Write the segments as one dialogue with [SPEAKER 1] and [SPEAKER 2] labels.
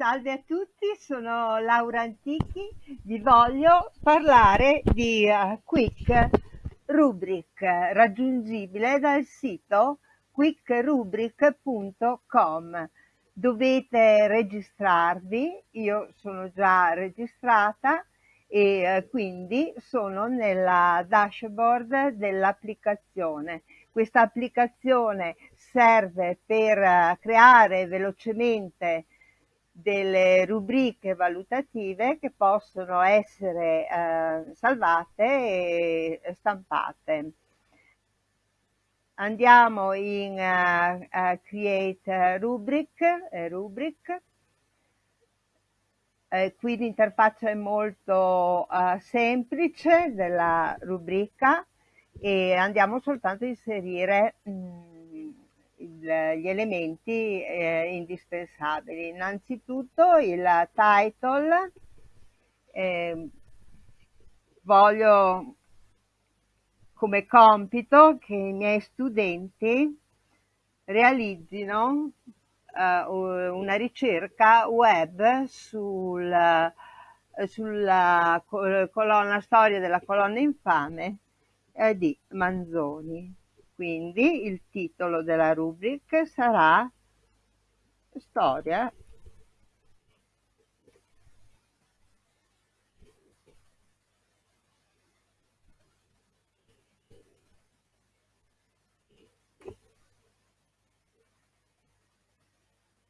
[SPEAKER 1] Salve a tutti, sono Laura Antichi, vi voglio parlare di uh, Quick Rubric, raggiungibile dal sito quickrubric.com. Dovete registrarvi, io sono già registrata e uh, quindi sono nella dashboard dell'applicazione. Questa applicazione serve per uh, creare velocemente delle rubriche valutative che possono essere eh, salvate e stampate. Andiamo in uh, uh, Create Rubric, eh, rubric. Eh, qui l'interfaccia è molto uh, semplice della rubrica e andiamo soltanto a inserire mh, mm, gli elementi eh, indispensabili. Innanzitutto il title, eh, voglio come compito che i miei studenti realizzino uh, una ricerca web sul, sulla colonna storia della colonna infame eh, di Manzoni. Quindi il titolo della rubrica sarà Storia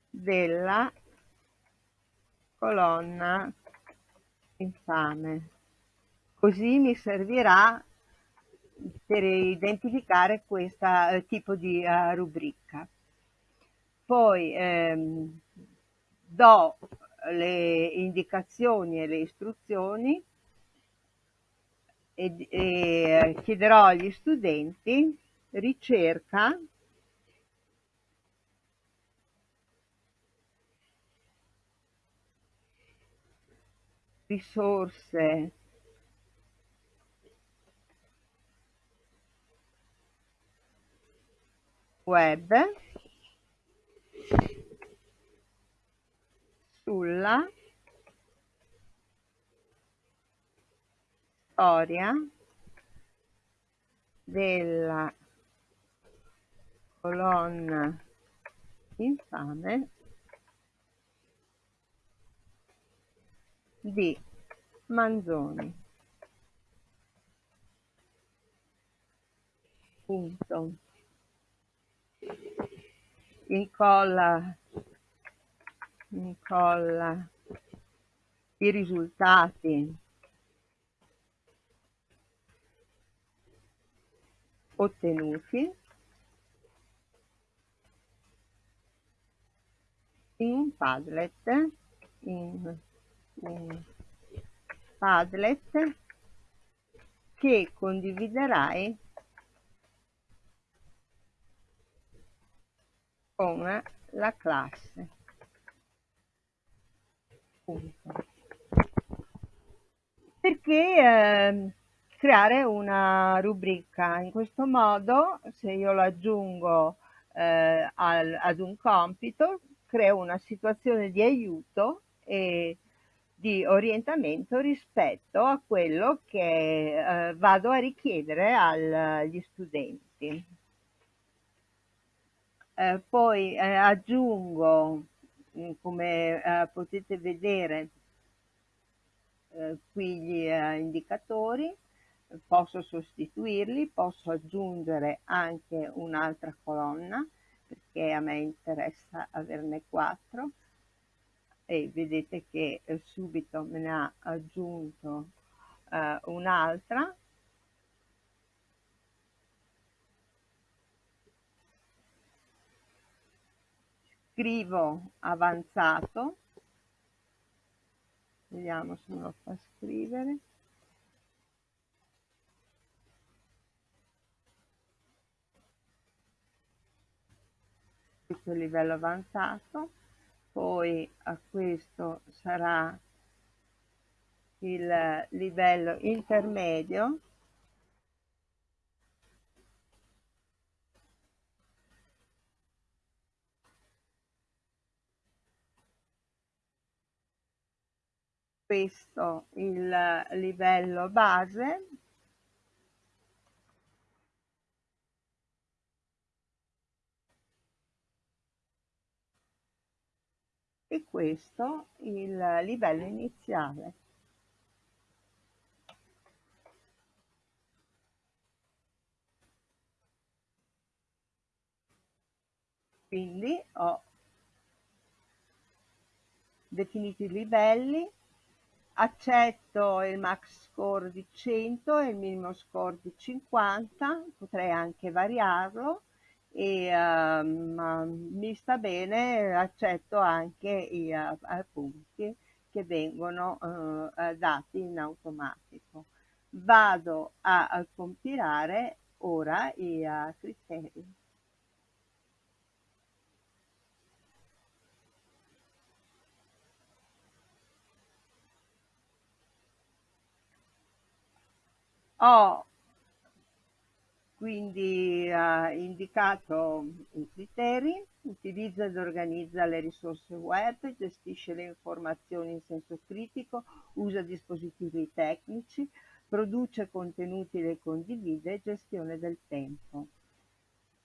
[SPEAKER 1] della colonna infame. Così mi servirà per identificare questo eh, tipo di uh, rubrica. Poi ehm, do le indicazioni e le istruzioni e, e chiederò agli studenti ricerca risorse web sulla storia della colonna infame di Manzoni. Punto incolla, incolla i risultati. Ottenuti. In un Padlet, in un Padlet che condividerai con la classe. Punto. Perché eh, creare una rubrica? In questo modo, se io lo aggiungo eh, al, ad un compito, creo una situazione di aiuto e di orientamento rispetto a quello che eh, vado a richiedere al, agli studenti. Eh, poi eh, aggiungo, mm, come eh, potete vedere, eh, qui gli eh, indicatori, posso sostituirli, posso aggiungere anche un'altra colonna, perché a me interessa averne quattro, e vedete che subito me ne ha aggiunto un'altra scrivo avanzato. Vediamo se me lo fa scrivere. Questo livello avanzato. Poi a questo sarà il livello intermedio questo il livello base e questo il livello iniziale. Quindi ho definito i livelli, accetto il max score di 100 e il minimo score di 50, potrei anche variarlo e um, mi sta bene, accetto anche i uh, punti che vengono uh, dati in automatico. Vado a, a compilare ora i uh, criteri. Ho quindi ha indicato i criteri, utilizza ed organizza le risorse web, gestisce le informazioni in senso critico, usa dispositivi tecnici, produce contenuti e condivide, gestione del tempo.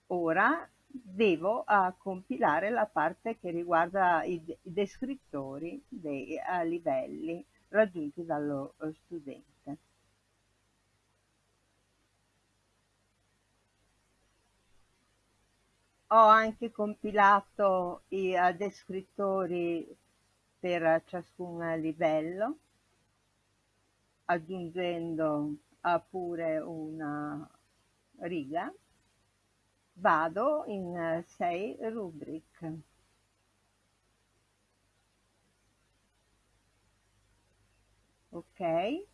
[SPEAKER 1] Ora devo uh, compilare la parte che riguarda i, i descrittori dei uh, livelli raggiunti dallo uh, studente. Ho anche compilato i uh, descrittori per ciascun livello, aggiungendo uh, pure una riga. Vado in 6 uh, rubric. Ok,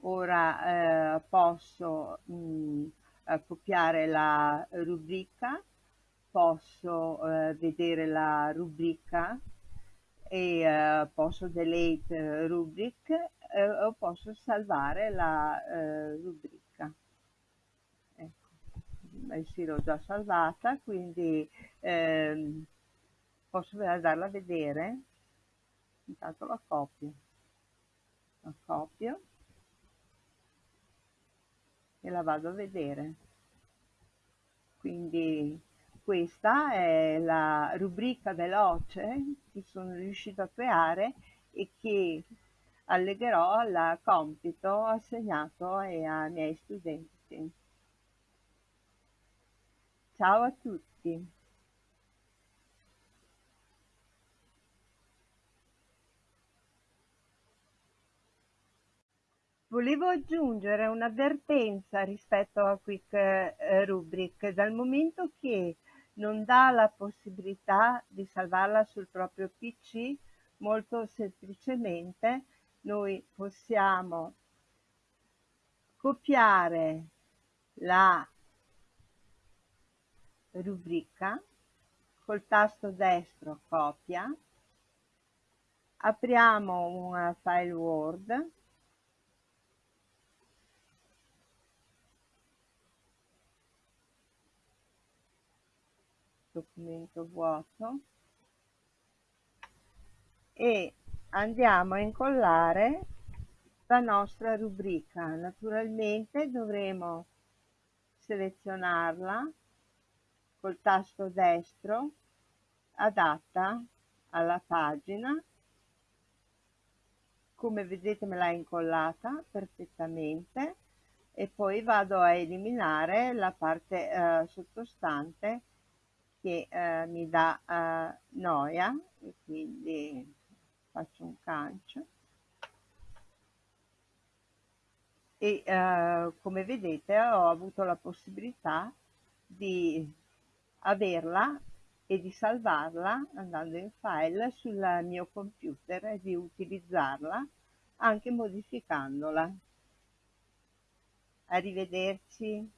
[SPEAKER 1] ora eh, posso mh, mm, copiare la rubrica posso eh, vedere la rubrica e eh, posso delete rubric eh, o posso salvare la eh, rubrica. Ecco, sì, l'ho già salvata, quindi ehm, posso andarla a vedere. Intanto la copio. La copio e la vado a vedere. Quindi questa è la rubrica veloce che sono riuscito a creare e che allegherò al compito assegnato ai miei studenti. Ciao a tutti! Volevo aggiungere un'avvertenza rispetto a Quick eh, Rubric, dal momento che non dà la possibilità di salvarla sul proprio PC, molto semplicemente noi possiamo copiare la rubrica col tasto destro copia, apriamo un file Word documento vuoto e andiamo a incollare la nostra rubrica. Naturalmente dovremo selezionarla col tasto destro adatta alla pagina. Come vedete me l'ha incollata perfettamente e poi vado a eliminare la parte eh, sottostante che eh, mi dà eh, noia e quindi faccio un cancio e eh, come vedete ho avuto la possibilità di averla e di salvarla andando in file sul mio computer e di utilizzarla anche modificandola. Arrivederci.